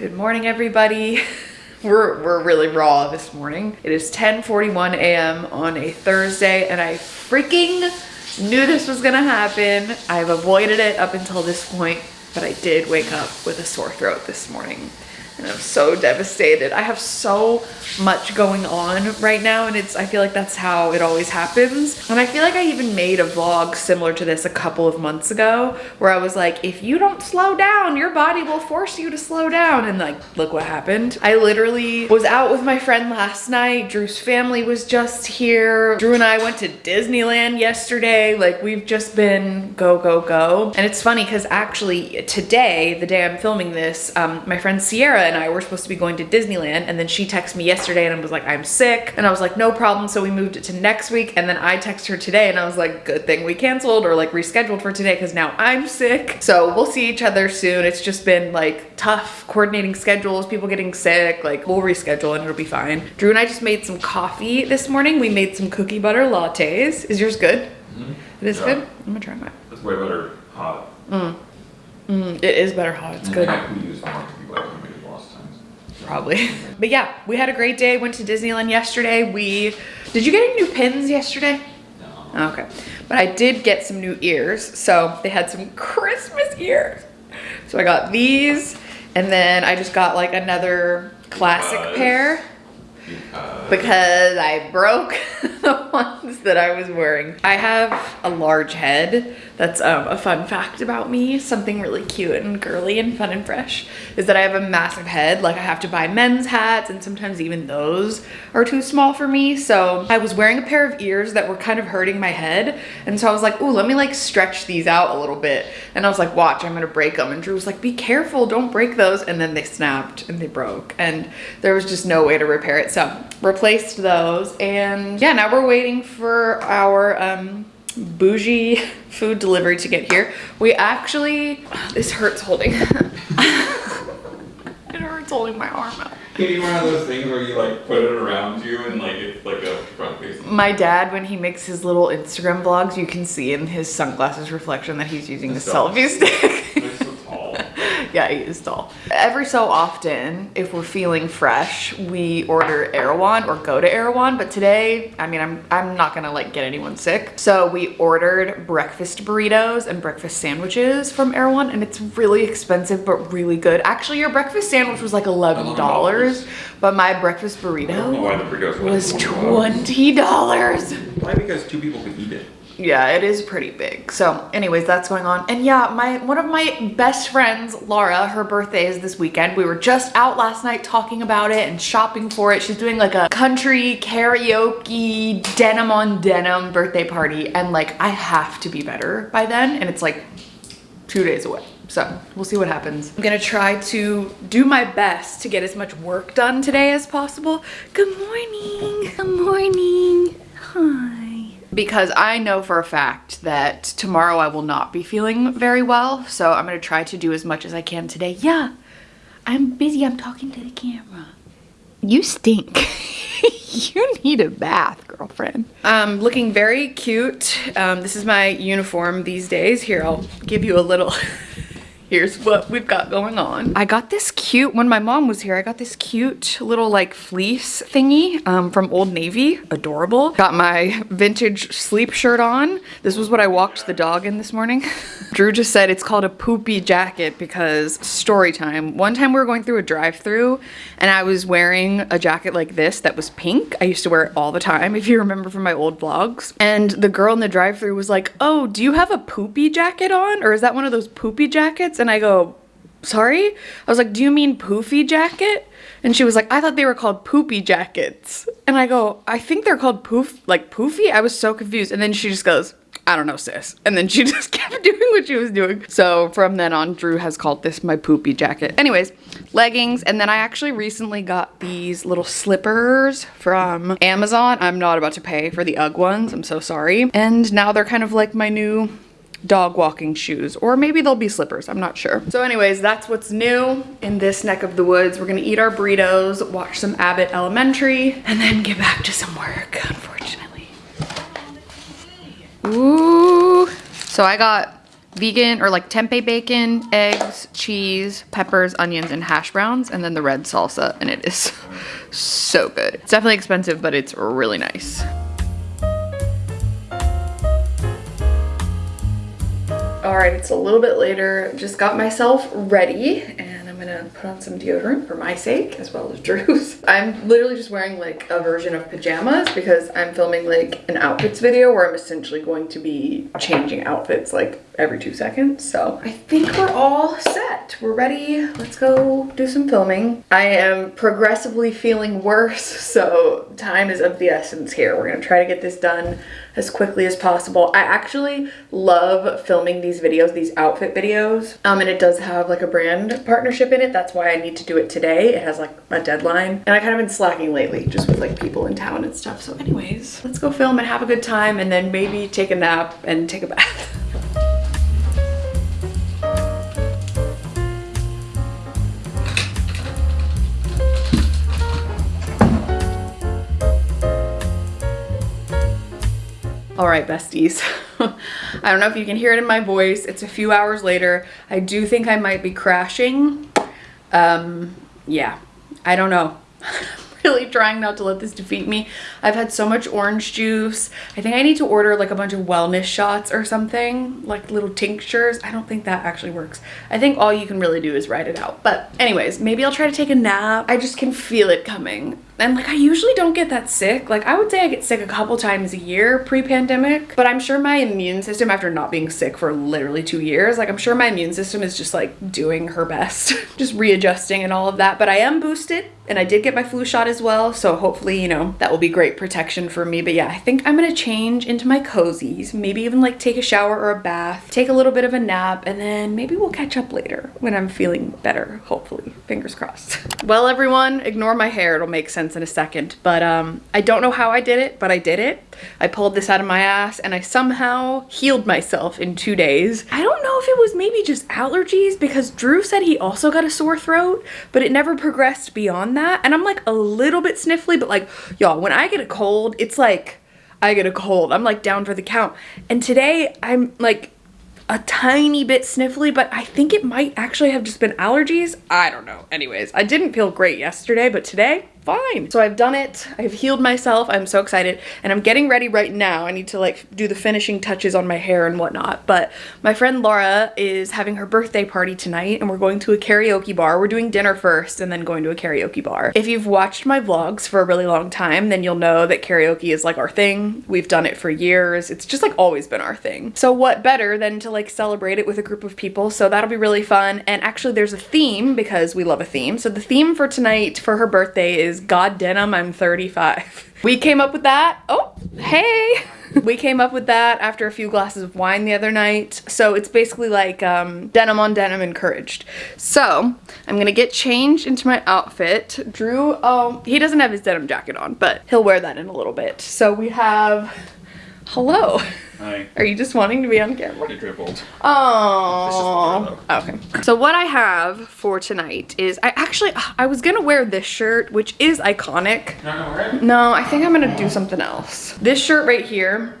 Good morning, everybody. We're, we're really raw this morning. It is 10.41 a.m. on a Thursday and I freaking knew this was gonna happen. I've avoided it up until this point, but I did wake up with a sore throat this morning and I'm so devastated. I have so much going on right now and it's I feel like that's how it always happens. And I feel like I even made a vlog similar to this a couple of months ago where I was like, if you don't slow down, your body will force you to slow down. And like, look what happened. I literally was out with my friend last night. Drew's family was just here. Drew and I went to Disneyland yesterday. Like we've just been go, go, go. And it's funny because actually today, the day I'm filming this, um, my friend Sierra and I were supposed to be going to Disneyland and then she texted me yesterday and I was like, I'm sick. And I was like, no problem. So we moved it to next week. And then I texted her today and I was like, good thing we canceled or like rescheduled for today because now I'm sick. So we'll see each other soon. It's just been like tough coordinating schedules, people getting sick. Like we'll reschedule and it'll be fine. Drew and I just made some coffee this morning. We made some cookie butter lattes. Is yours good? Mm -hmm. It is yeah. good? I'm gonna try mine. It's way better hot. Mm. Mm, it is better hot. It's good probably. But yeah, we had a great day. Went to Disneyland yesterday. We, did you get any new pins yesterday? No. Okay. But I did get some new ears. So they had some Christmas ears. So I got these and then I just got like another classic pair. Because. I broke the ones that I was wearing. I have a large head that's um, a fun fact about me, something really cute and girly and fun and fresh, is that I have a massive head. Like I have to buy men's hats and sometimes even those are too small for me. So I was wearing a pair of ears that were kind of hurting my head. And so I was like, ooh, let me like stretch these out a little bit. And I was like, watch, I'm gonna break them. And Drew was like, be careful, don't break those. And then they snapped and they broke and there was just no way to repair it. So replaced those. And yeah, now we're waiting for our um, bougie food delivery to get here. We actually, this hurts holding. it hurts holding my arm out. Can you one of those things where you like put it around you and like it's like a front facing? My dad, when he makes his little Instagram vlogs, you can see in his sunglasses reflection that he's using the selfie stick. yeah, he is tall. Every so often, if we're feeling fresh, we order Erewhon or go to Erewhon. But today, I mean, I'm, I'm not gonna like get anyone sick. So we ordered breakfast burritos and breakfast sandwiches from Erewhon and it's really expensive, but really good. Actually, your breakfast sandwich was like $11, but my breakfast burrito was $20. Why? Because two people could eat it yeah it is pretty big so anyways that's going on and yeah my one of my best friends laura her birthday is this weekend we were just out last night talking about it and shopping for it she's doing like a country karaoke denim on denim birthday party and like i have to be better by then and it's like two days away so we'll see what happens. I'm gonna try to do my best to get as much work done today as possible. Good morning. Good morning. Hi because I know for a fact that tomorrow I will not be feeling very well. So I'm going to try to do as much as I can today. Yeah, I'm busy. I'm talking to the camera. You stink. you need a bath, girlfriend. Um, looking very cute. Um, this is my uniform these days. Here, I'll give you a little here's what we've got going on. I got this cute, when my mom was here, I got this cute little like fleece thingy um, from Old Navy. Adorable. Got my vintage sleep shirt on. This was what I walked the dog in this morning. Drew just said it's called a poopy jacket because story time. One time we were going through a drive through and I was wearing a jacket like this that was pink. I used to wear it all the time if you remember from my old vlogs. And the girl in the drive through was like, oh, do you have a poopy jacket on? Or is that one of those poopy jackets? And I go, sorry? I was like, do you mean poofy jacket? And she was like, I thought they were called poopy jackets. And I go, I think they're called poof, like poofy? I was so confused. And then she just goes, I don't know, sis. And then she just kept doing what she was doing. So from then on, Drew has called this my poopy jacket. Anyways, leggings. And then I actually recently got these little slippers from Amazon. I'm not about to pay for the UGG ones. I'm so sorry. And now they're kind of like my new dog walking shoes or maybe they'll be slippers i'm not sure so anyways that's what's new in this neck of the woods we're gonna eat our burritos watch some abbott elementary and then get back to some work unfortunately Ooh. so i got vegan or like tempeh bacon, eggs, cheese, peppers, onions, and hash browns, and then the red salsa, and it is so good. It's definitely expensive, but it's really nice. All right, it's a little bit later. Just got myself ready and I'm gonna put on some deodorant for my sake as well as Drew's. I'm literally just wearing like a version of pajamas because I'm filming like an outfits video where I'm essentially going to be changing outfits like every two seconds. So I think we're all set. We're ready. Let's go do some filming. I am progressively feeling worse, so time is of the essence here. We're gonna try to get this done as quickly as possible. I actually love filming these videos, these outfit videos. Um, and it does have like a brand partnership in it. That's why I need to do it today. It has like a deadline. And I kind of been slacking lately just with like people in town and stuff. So anyways, let's go film and have a good time and then maybe take a nap and take a bath. All right, besties. I don't know if you can hear it in my voice. It's a few hours later. I do think I might be crashing. Um, yeah, I don't know. really trying not to let this defeat me. I've had so much orange juice. I think I need to order like a bunch of wellness shots or something, like little tinctures. I don't think that actually works. I think all you can really do is ride it out. But anyways, maybe I'll try to take a nap. I just can feel it coming. And like I usually don't get that sick. Like I would say I get sick a couple times a year pre-pandemic, but I'm sure my immune system after not being sick for literally 2 years, like I'm sure my immune system is just like doing her best, just readjusting and all of that. But I am boosted and I did get my flu shot as well, so hopefully, you know, that will be great protection for me. But yeah, I think I'm to change into my cozies, maybe even like take a shower or a bath, take a little bit of a nap, and then maybe we'll catch up later when I'm feeling better, hopefully. Fingers crossed. well, everyone, ignore my hair. It'll make sense in a second. But um, I don't know how I did it, but I did it. I pulled this out of my ass and I somehow healed myself in two days. I don't know if it was maybe just allergies because Drew said he also got a sore throat, but it never progressed beyond that. And I'm like a little bit sniffly, but like, y'all, when I get a cold, it's like, I get a cold. I'm like down for the count. And today I'm like a tiny bit sniffly, but I think it might actually have just been allergies. I don't know. Anyways, I didn't feel great yesterday, but today fine. So I've done it, I've healed myself, I'm so excited, and I'm getting ready right now. I need to like do the finishing touches on my hair and whatnot, but my friend Laura is having her birthday party tonight and we're going to a karaoke bar. We're doing dinner first and then going to a karaoke bar. If you've watched my vlogs for a really long time, then you'll know that karaoke is like our thing. We've done it for years. It's just like always been our thing. So what better than to like celebrate it with a group of people? So that'll be really fun. And actually there's a theme because we love a theme. So the theme for tonight for her birthday is God denim, I'm 35. We came up with that. Oh, hey. we came up with that after a few glasses of wine the other night. So it's basically like um, denim on denim encouraged. So I'm gonna get changed into my outfit. Drew, oh, he doesn't have his denim jacket on, but he'll wear that in a little bit. So we have, hello. Hi. Are you just wanting to be on camera? It dribbled. Oh. Okay. So what I have for tonight is I actually I was gonna wear this shirt, which is iconic. Not gonna wear it? No, I think I'm gonna do something else. This shirt right here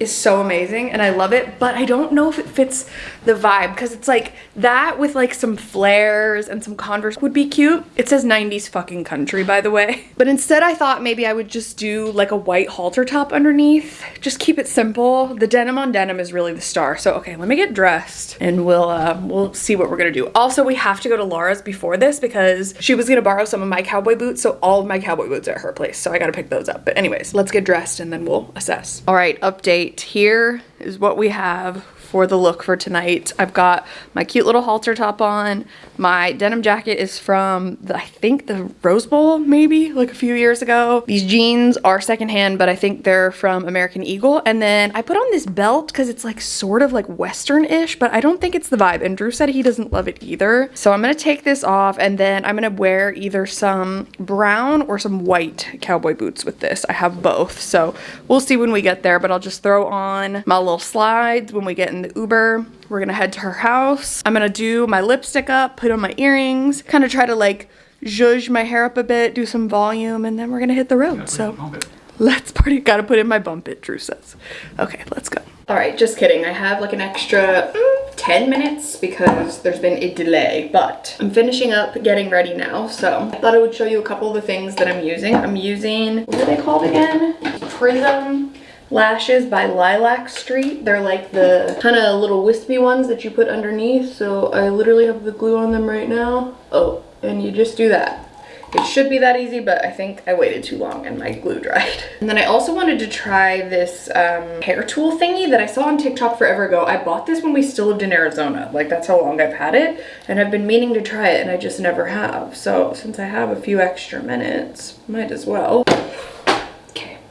is so amazing and I love it, but I don't know if it fits the vibe because it's like that with like some flares and some Converse would be cute. It says 90s fucking country, by the way. But instead I thought maybe I would just do like a white halter top underneath. Just keep it simple. The denim on denim is really the star. So, okay, let me get dressed and we'll, uh, we'll see what we're gonna do. Also, we have to go to Laura's before this because she was gonna borrow some of my cowboy boots. So all of my cowboy boots are at her place. So I gotta pick those up. But anyways, let's get dressed and then we'll assess. All right, update. Here is what we have for the look for tonight. I've got my cute little halter top on. My denim jacket is from, the, I think, the Rose Bowl, maybe, like a few years ago. These jeans are secondhand, but I think they're from American Eagle. And then I put on this belt because it's like sort of like Western-ish, but I don't think it's the vibe. And Drew said he doesn't love it either. So I'm gonna take this off and then I'm gonna wear either some brown or some white cowboy boots with this. I have both, so we'll see when we get there, but I'll just throw on my little slides when we get in the Uber. We're gonna head to her house. I'm gonna do my lipstick up, put on my earrings, kind of try to like zhuzh my hair up a bit, do some volume, and then we're gonna hit the road. So let's party. Gotta put in my bump it, Drew says. Okay, let's go. All right, just kidding. I have like an extra mm, 10 minutes because there's been a delay, but I'm finishing up getting ready now. So I thought I would show you a couple of the things that I'm using. I'm using, what are they called again? Prism lashes by Lilac Street. They're like the kind of little wispy ones that you put underneath. So I literally have the glue on them right now. Oh, and you just do that. It should be that easy, but I think I waited too long and my glue dried. And then I also wanted to try this um, hair tool thingy that I saw on TikTok forever ago. I bought this when we still lived in Arizona. Like that's how long I've had it. And I've been meaning to try it and I just never have. So since I have a few extra minutes, might as well.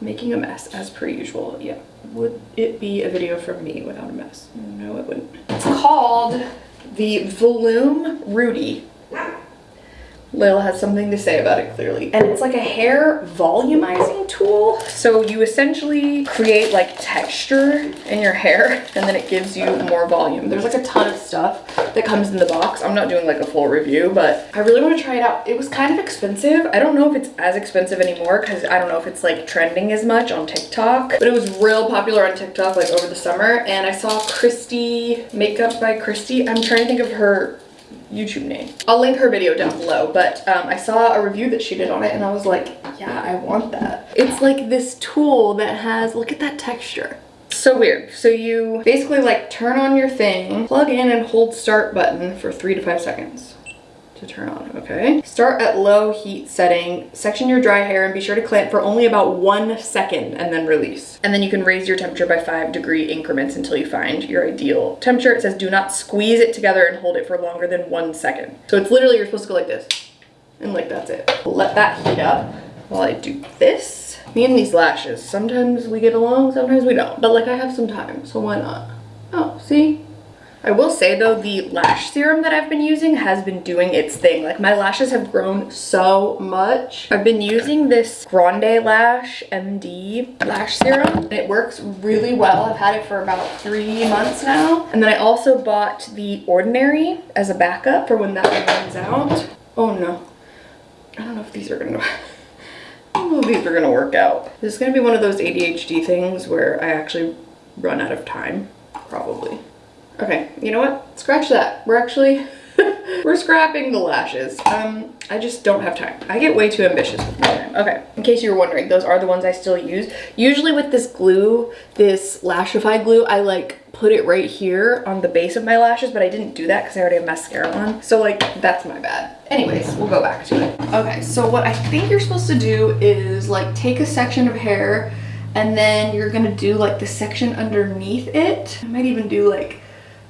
Making a mess as per usual. Yeah, would it be a video from me without a mess? No, it wouldn't. It's called the Volume Rudy. Layla has something to say about it clearly. And it's like a hair volumizing tool. So you essentially create like texture in your hair and then it gives you more volume. There's like a ton of stuff that comes in the box. I'm not doing like a full review, but I really want to try it out. It was kind of expensive. I don't know if it's as expensive anymore because I don't know if it's like trending as much on TikTok, but it was real popular on TikTok like over the summer. And I saw Christy, Makeup by Christy. I'm trying to think of her YouTube name. I'll link her video down below, but um, I saw a review that she did on it and I was like, yeah, I want that. It's like this tool that has, look at that texture. So weird. So you basically like turn on your thing, plug in and hold start button for three to five seconds to turn on, okay? Start at low heat setting, section your dry hair and be sure to clamp for only about one second and then release. And then you can raise your temperature by five degree increments until you find your ideal temperature. It says do not squeeze it together and hold it for longer than one second. So it's literally, you're supposed to go like this and like that's it. Let that heat up while I do this. Me and these lashes, sometimes we get along, sometimes we don't. But like I have some time, so why not? Oh, see? I will say though, the lash serum that I've been using has been doing its thing. Like my lashes have grown so much. I've been using this Grande Lash MD lash serum. and It works really well. I've had it for about three months now. And then I also bought the Ordinary as a backup for when that runs out. Oh no. I don't know if these are gonna, I don't know if these are gonna work out. This is gonna be one of those ADHD things where I actually run out of time, probably. Okay, you know what? Scratch that. We're actually, we're scrapping the lashes. Um, I just don't have time. I get way too ambitious with my time. Okay, in case you were wondering, those are the ones I still use. Usually with this glue, this Lashify glue, I like put it right here on the base of my lashes, but I didn't do that because I already have mascara on. So like, that's my bad. Anyways, we'll go back to it. Okay, so what I think you're supposed to do is like take a section of hair and then you're gonna do like the section underneath it. I might even do like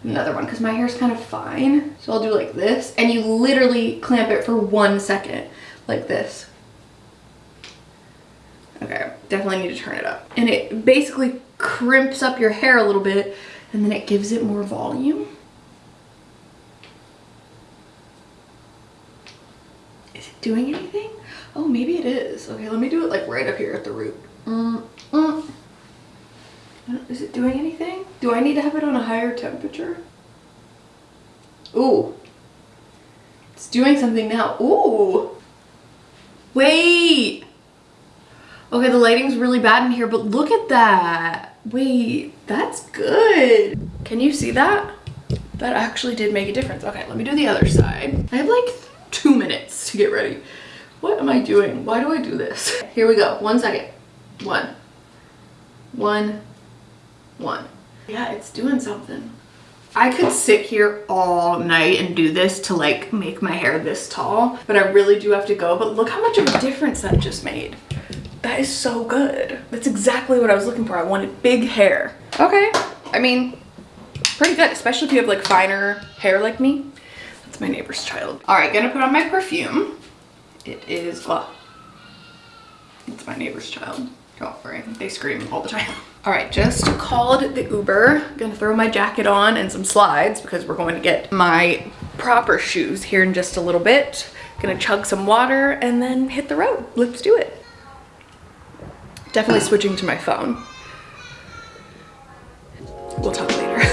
another one because my hair is kind of fine. So I'll do like this and you literally clamp it for one second like this. Okay, definitely need to turn it up. And it basically crimps up your hair a little bit and then it gives it more volume. Is it doing anything? Oh, maybe it is. Okay, let me do it like right up here at the root. Mm, mm. Is it doing anything? Do I need to have it on a higher temperature? Ooh. It's doing something now. Ooh. Wait. Okay, the lighting's really bad in here, but look at that. Wait, that's good. Can you see that? That actually did make a difference. Okay, let me do the other side. I have like two minutes to get ready. What am I doing? Why do I do this? Here we go. One second. One. One one. Yeah, it's doing something. I could sit here all night and do this to like make my hair this tall, but I really do have to go. But look how much of a difference that just made. That is so good. That's exactly what I was looking for. I wanted big hair. Okay, I mean, pretty good, especially if you have like finer hair like me. That's my neighbor's child. All right, gonna put on my perfume. It is, well, it's my neighbor's child. Don't worry, they scream all the time. All right, just called the Uber. Gonna throw my jacket on and some slides because we're going to get my proper shoes here in just a little bit. Gonna chug some water and then hit the road. Let's do it. Definitely switching to my phone. We'll talk later.